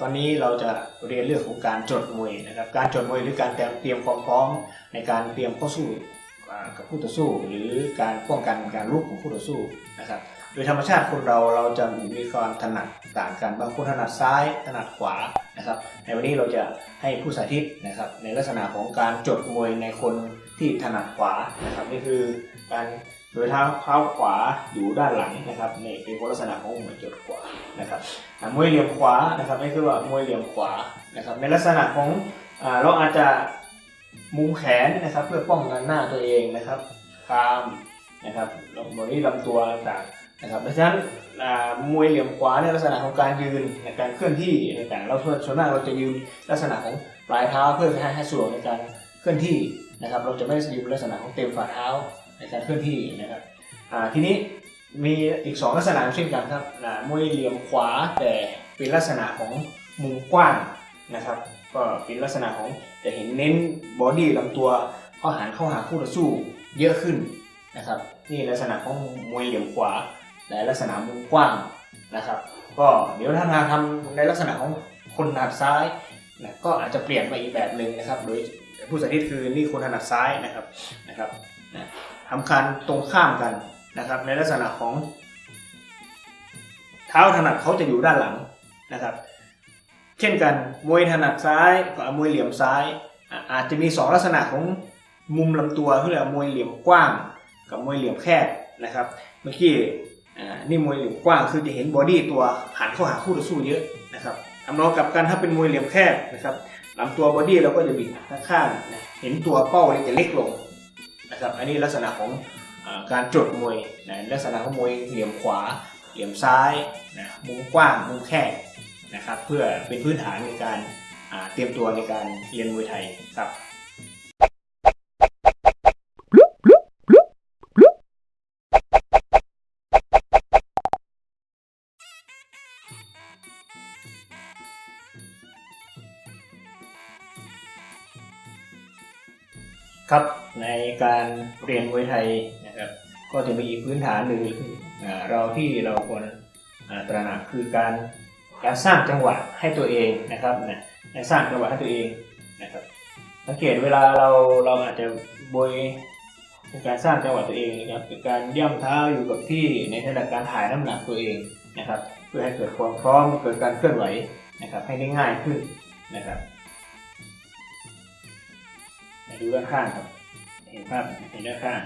ตอนนี้เราจะเรียนเรื่องของการจดมวยนะครับ การจดมวยหรือการเตรียมความพร้อมในการเตรียมเข้าสู้กับคู่ต่อสู้ หรือการป้องกันการลุกของคู่ต่อสู้นะครับโดยธรรมชาติคนเราเราจะมีความถนัดต่างกันบางคนถนัดซ้ายถนัดขวานะครับในวันนี้เราจะให้ผู้สาธิตนะครับในลักษณะของการจดมวยในคนที่ถนัดขวานะครับนี่คือการ โดยเท้าเท้าขวาอยู่ด้านหลังนะครับนี่เป็นลักษณะของมวยจดขวานะครับมวยเหลี่ยมขวานะครับนี่คือว่ามวยเหลี่ยมขวานะครับในลักษณะของเราอาจจะมุมแขนนะครับเพื่อป้องกันหน้าตัวเองนะครับคามนะครับลงบริลำตัวต่างๆนะครับเพราะฉะนั้นมวยเหลี่ยมขวาในลักษณะของการยืนในการเคลื่อนที่ต่างๆเราส่วนมากเราจะยืนลักษณะของปลายเท้าเพื่อให้ให้สะดวกในการเคลื่อนที่นะครับ เราจะไม่ยืนลักษณะของเต็มฝ่าเท้า ในการเคลื่อนที่นะครับทีนี้มีอีกสองลักษณะเช่นกันครับมวยเหลี่ยมขวาแต่เป็นลักษณะของมุมกว้างนะครับก็เป็นลักษณะของจะเห็นเน้นบอดี้ลำตัวเข้าหันเข้าหาคู่ต่อสู้เยอะขึ้นนะครับนี่ลักษณะของมวยเหลี่ยมขวาและลักษณะมุมกว้างนะครับก็เดี๋ยวถ้าทางทำในลักษณะของคนถนัดซ้ายนะก็อาจจะเปลี่ยนไปอีกแบบหนึ่งนะครับ โดยผู้สาธิตคือนี่คนถนัดซ้ายนะครับนะครับนะ ทำการตรงข้ามกันนะครับในลักษณะของ เท้าถนัดเขาจะอยู่ด้านหลังนะครับ เช่นกันมวยถนัดซ้ายกับมวยเหลี่ยมซ้าย อาจจะมีสองลักษณะของมุมลำตัวที่เรียกมวยเหลี่ยมกว้างกับมวยเหลี่ยมแคบนะครับ เมื่อกี้นี่มวยเหลี่ยมกว้างคือจะเห็นบอดี้ตัวหันเข้าหาคู่ต่อสู้เยอะนะครับทำนองกับกันถ้าเป็นมวยเหลี่ยมแคบนะครับลำตัวบอดี้เราก็จะบิดข้างๆเห็นตัวเป้าเนี่ยจะเล็กลง นะครับอันนี้ลักษณะของอการจดมวยนะลักษณะของมวยเหลี่ยมขวา เหลี่ยมซ้ายนะมุมกว้างมุมแคบนะครับเพื่อเป็นพื้นฐานในการเตรียมตัวในการเรียนมวยไทยครับครับ ในการเรียนมวยไทยนะครับก็จะมีอีกพื้นฐานหนึ่งเราที่เราควรตระหนักคือการการสร้างจังหวะให้ตัวเองนะครับนะสร้างจังหวะให้ตัวเองนะครับสังเกตเวลาเราเราอาจจะบวยเป็นการสร้างจังหวะตัวเองนะครับเป็นการย่ำเท้าอยู่กับที่ในขณะการถ่ายน้ำหนักตัวเองนะครับ เพื่อให้เกิดความพร้อมเกิดการเคลื่อนไหวนะครับให้ได้ง่ายขึ้นนะครับดูด้านข้างครับ ห็นภาพเห็นด้านข้าง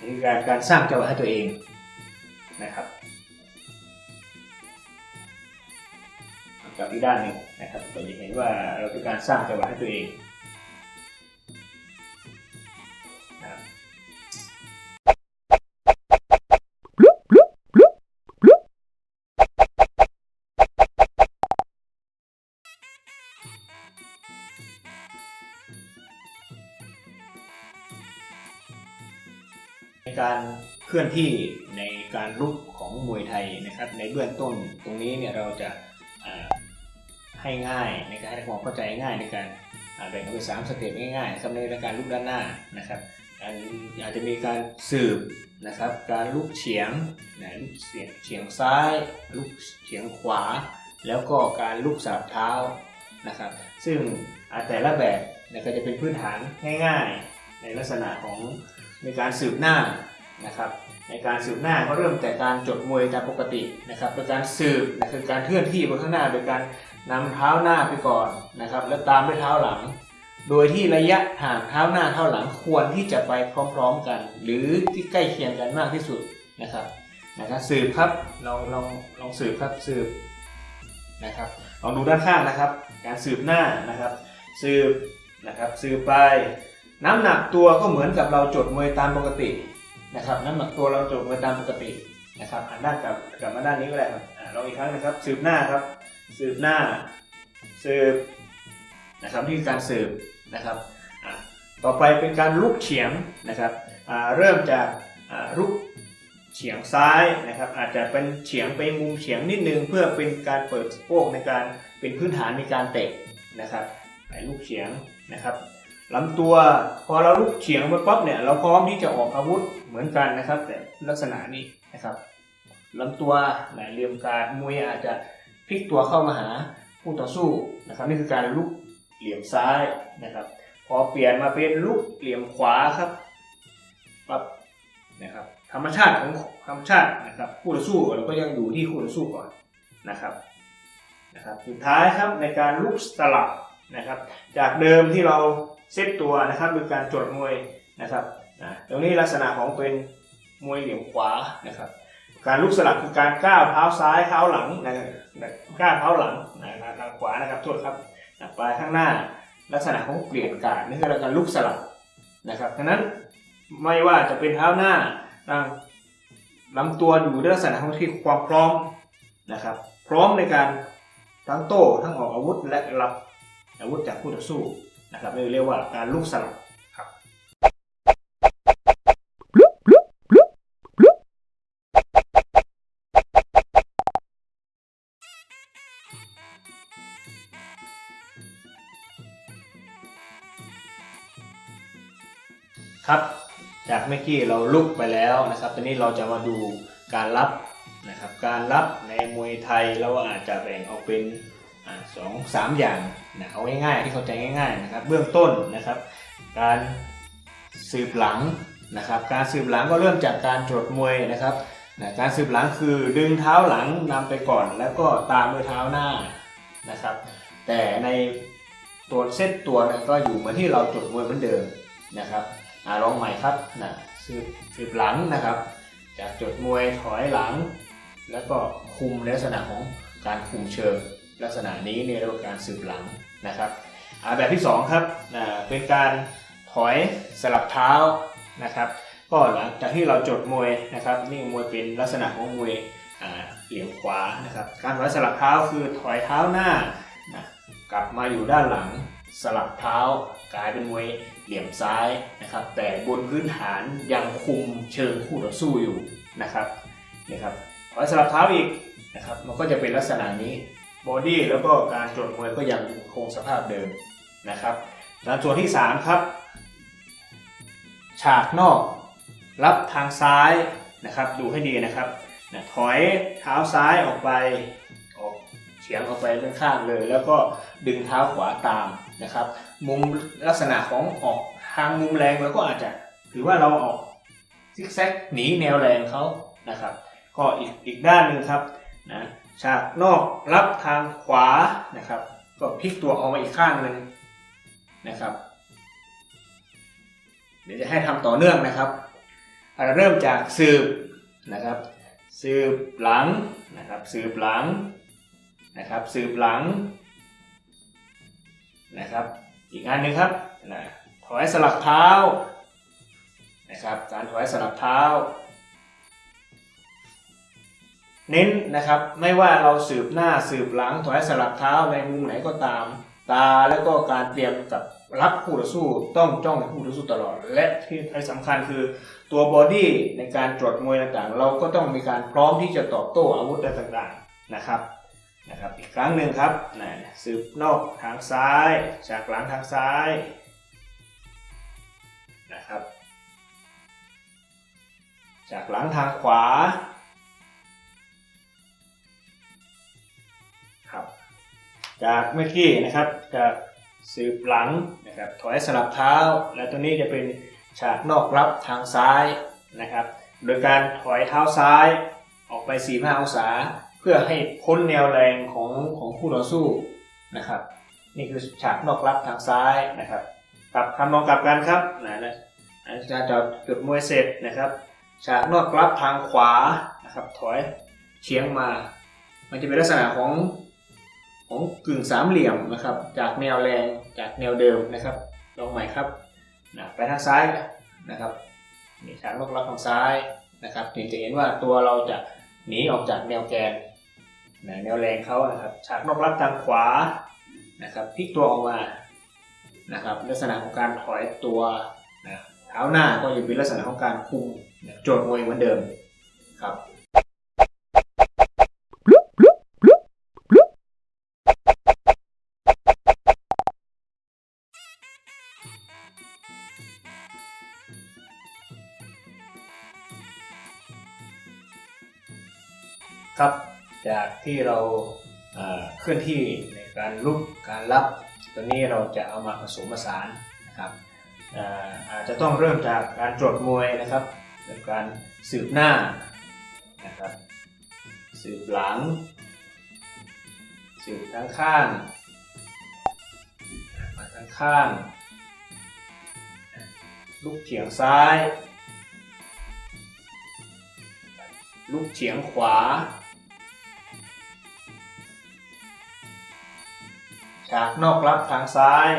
นี่คือการการสร้างจังหวะให้ตัวเองนะครับกับอีกด้านหนึ่งนะครับเราจะเห็นว่าเราเป็นการสร้างจังหวะให้ตัวเอง ในการเคลื่อนที่ในการลุกของมวยไทยนะครับ ในเบื้องต้นตรงนี้เนี่ยเราจะให้ง่ายในการให้ความเข้าใจง่ายในการแบ่งออกเป็นสามสเต็ปง่ายๆนะครับในการลุกด้านหน้านะครับอาจจะมีการสืบนะครับ การลุกเฉียงนะลุกเฉียงเฉียงซ้าย ลุกเฉียงขวา แล้วก็การลุกสาบเท้านะครับ ซึ่งแต่ละแบบเนี่ยก็จะเป็นพื้นฐานง่าย ๆ ในลักษณะของ ในการสืบหน้านะครับในการสืบหน้าก็เริ่มแต่การจดมวยตามปกตินะครับโดยการสืบนะคือการเคลื่อนที่ไปข้างหน้า โดยการนำเท้าหน้าไปก่อนนะครับ แล้วตามด้วยเท้าหลัง โดยที่ระยะห่างเท้าหน้าเท้าหลังควรที่จะไปพร้อมๆกัน หรือที่ใกล้เคียงกันมากที่สุดนะครับนะครับสืบครับลองลองลองสืบครับสืบนะครับลองดูด้านข้างนะครับ การสืบหน้านะครับ สืบนะครับสืบไป น้ำหนักตัวก็เหมือนกับเราจดมวยตามปกตินะครับ น้ำหนักตัวเราจดมวยตามปกตินะครับหันด้านกลับกลับมาด้านนี้ก็ได้ครับอ่าลองอีกครั้งนะครับ สืบหน้าครับ สืบหน้า สืบนะครับนี่คือการสืบนะครับอ่าต่อไปเป็นการลุกเฉียงนะครับอ่าเริ่มจากอ่าลุกเฉียงซ้ายนะครับอาจจะเป็นเฉียงไปมุมเฉียงนิดนึง เพื่อเป็นการเปิดสะโพกในการเป็นพื้นฐานในการเตะนะครับไปลุกเฉียงนะครับ ลำตัวพอเราลุกเฉียงไปปั๊บเนี่ยเราพร้อมที่จะออกอาวุธเหมือนกันนะครับ แต่ลักษณะนี้นะครับลำตัวแหลเหลี่ยมการมวยอาจจะพลิกตัวเข้ามาหาผู้ต่อสู้นะครับนี่คือการลุกเหลี่ยมซ้ายนะครับ พอเปลี่ยนมาเป็นลุกเหลี่ยมขวาครับปั๊บนะครับธรรมชาติของธรรมชาตินะครับผู้ต่อสู้เราก็ยังอยู่ที่คู่ต่อสู้ก่อนนะครับนะครับ สุดท้ายครับในการลุกสลับนะครับ จากเดิมที่เรา เซตตัวนะครับโดยการจดมวยนะครับนะตรงนี้ลักษณะของเป็นมวยเหลี่ยมขวานะครับ การลุกสลับคือการก้าวเท้าซ้ายเท้าหลังนะก้าวเท้าหลังนะทางขวานะครับโทษครับไปข้างหน้าลักษณะของเปลี่ยนการนี่คือการลุกสลับนะครับฉะนั้นไม่ว่าจะเป็นเท้าหน้าทางลำตัวอยู่ในลักษณะของที่ความพร้อมนะครับ พร้อมในการทั้งโต้ทั้งออกอาวุธและรับอาวุธจากคู่ต่อสู้ นะครับเรียกว่าการลุกสลับครับครับ จากเมื่อกี้เราลุกไปแล้วนะครับ ตอนนี้เราจะมาดูการรับนะครับ การรับในมวยไทยเราอาจจะแบ่งออกเป็นอ่า สองสามอย่างนะเอาง่ายๆที่เข้าใจง่าย ๆนะครับ เบื้องต้นนะครับ การสืบหลังนะครับ การสืบหลังก็เริ่มจากการตรวจมวยนะครับนะการสืบหลังคือดึงเท้าหลังนำไปก่อน แล้วก็ตามด้วยเท้าหน้านะครับ แต่ในตัวเซตตัวนยก็อยู่เหมือนที่เราตรวจมวยเหมือนเดิมนะครับอลองใหม่ครับนะสืบสืบหลังนะครับ จากจดมวยถอยหลัง แล้วก็คุมในลักษณะของการคุมเชิง ลักษณะนี้เนี่ยเรียกว่าการสืบหลังนะครับแบบที่สองครับเป็นการถอยสลับเท้านะครับก็หลังจากที่เราจดมวยนะครับนี่มวยเป็นลักษณะของมวยเหลี่ยมขวานะครับการถอยสลับเท้าคือถอยเท้าหน้านะกลับมาอยู่ด้านหลังสลับเท้ากลายเป็นมวยเหลี่ยมซ้ายนะครับแต่บนพื้นฐานยังคุมเชิงคู่ต่อสู้อยู่นะครับนี่ครับถอยสลับเท้าอีกนะครับมันก็จะเป็นลักษณะนี้ บอดี้แล้วก็การจดมวยก็ยังคงสภาพเดิมนะครับแล้วส่วนที่ 3 ครับ ฉากนอก รับทางซ้ายนะครับ ดูให้ดีนะครับนะถอยเท้าซ้ายออกไปออกเฉียงออกไปด้านข้างเลย แล้วก็ดึงเท้าขวาตามนะครับ มุมลักษณะของออกทางมุมแรงเราก็อาจจะถือว่าเราออกซิกแซกหนีแนวแรงเขานะครับ ก็อีกอีกด้านหนึ่งครับนะ ฉากนอกรับทางขวานะครับ ก็พลิกตัวออกมาอีกข้างหนึ่งนะครับ เดี๋ยวจะให้ทำต่อเนื่องนะครับอ่าเริ่มจากสืบนะครับ สืบหลังนะครับสืบหลังนะครับ สืบหลังนะครับ อีกอันหนึ่งครับนะถอยสลับเท้านะครับ การถอยสลับเท้า เน้นนะครับไม่ว่าเราสืบหน้าสืบหลังถอยสลับเท้าในมุมไหนก็ตาม ตาแล้วก็การเตรียมกับรับคู่ต่อสู้ต้องจ้องคู่ต่อสู้ตลอด และที่สำคัญคือตัวบอดี้ในการตรวจมวยต่างๆ เราก็ต้องมีการพร้อมที่จะตอบโต้อาวุธต่างๆนะครับนะครับอีกครั้งหนึ่งครับนะสืบนอกทางซ้ายจากหลังทางซ้ายนะครับจากหลังทางขวา จากเมื่อกี้นะครับจากสืบหลังนะครับถอยสลับเท้า และตัวนี้จะเป็นฉากนอกรับทางซ้ายนะครับ โดยการถอยเท้าซ้ายออกไป 45 องศา เพื่อให้พ้นแนวแรงของของคู่ต่อสู้นะครับ นี่คือฉากนอกรับทางซ้ายนะครับกลับคำนองกลับกันครับนะนะอาจารย์จะจุดมวยเสร็จนะครับฉากนอกรับทางขวานะครับถอยเฉียงมา มันจะเป็นลักษณะของ ของกึ่งสามเหลี่ยมนะครับ จากแนวแรงจากแนวเดิมนะครับ ลองใหม่ครับนะไปทางซ้ายนะครับนี่ฉากนกลับทางซ้ายนะครับนี่จะเห็นว่าตัวเราจะหนีออกจากแนวแกนนะแนวแรงเขานะครับ ฉากนอกรับทางขวานะครับพลิกตัวออกมานะครับ ลักษณะของการถอยตัวนะเท้าหน้าก็อยู่เป็นลักษณะของการคุมโจทย์มวยเหมือนเดิมครับ ครับ จากที่เราเคลื่อนที่ในการลุกการรับ ตัวนี้เราจะเอามาผสมผสานนะครับเอ่ออาจจะต้องเริ่มจากการตรวจมวยนะครับเป็นการสืบหน้านะครับสืบหลัง สืบทั้งข้างมาทั้งข้าง ลุกเฉียงซ้าย ลุกเฉียงขวา ฉากนอกรับทางซ้าย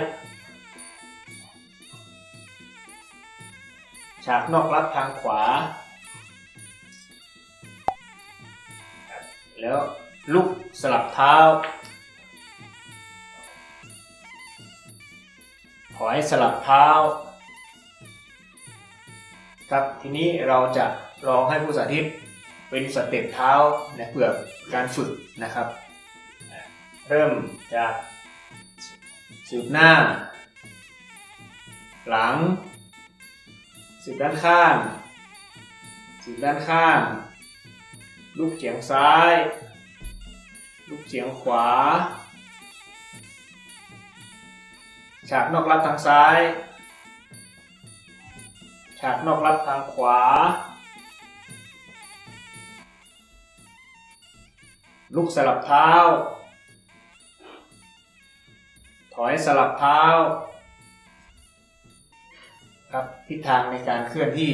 ฉากนอกรับทางขวา แล้วลุกสลับเท้า ถอยสลับเท้า ครับทีนี้เราจะลองให้ผู้สาธิตเป็นสเต็ปเท้านะเพื่อการฝึกนะครับ เริ่มจาก สืบหน้า หลัง สืบด้านข้าง สืบด้านข้าง ลูกเฉียงซ้าย ลูกเฉียงขวา ฉากนอกรับทางซ้าย ฉากนอกรับทางขวาลุกสลับเท้า ถอยสลับเท้าครับทิศทางในการเคลื่อนที่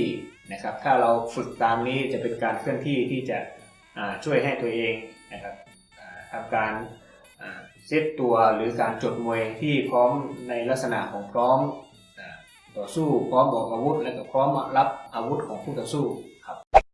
นะครับ ถ้าเราฝึกตามนี้จะเป็นการเคลื่อนที่ที่จะช่วยให้ตัวเองนะครับทำการเซตตัวหรือการจดมวยที่พร้อมในลักษณะของพร้อมต่อสู้พร้อมบอกอาวุธและก็พร้อมรับอาวุธของผู้ต่อสู้ครับ